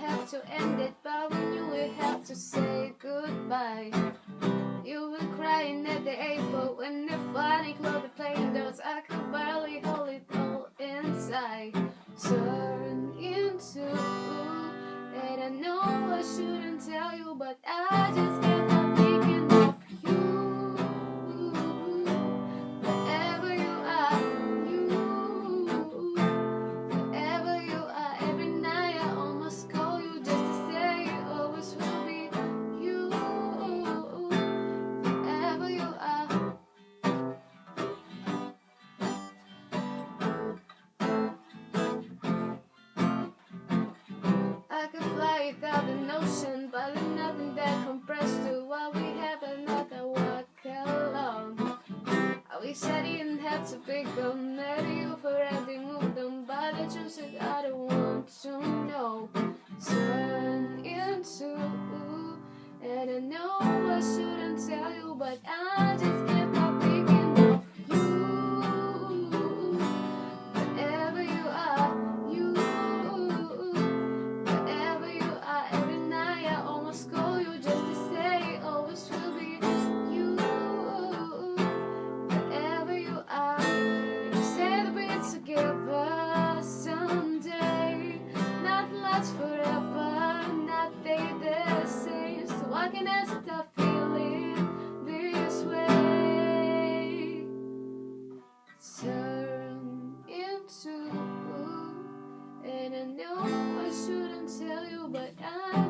have to end it, but we knew we had to say goodbye. You were crying at the airport when the funny closed the plane doors. I could barely hold it all inside. So. ocean, but there's nothing that compressed to what we have and not that walk along. I wish I didn't have to be committed. someday Not last forever, not the same So can stop feeling this way? Turn into blue And I know I shouldn't tell you but I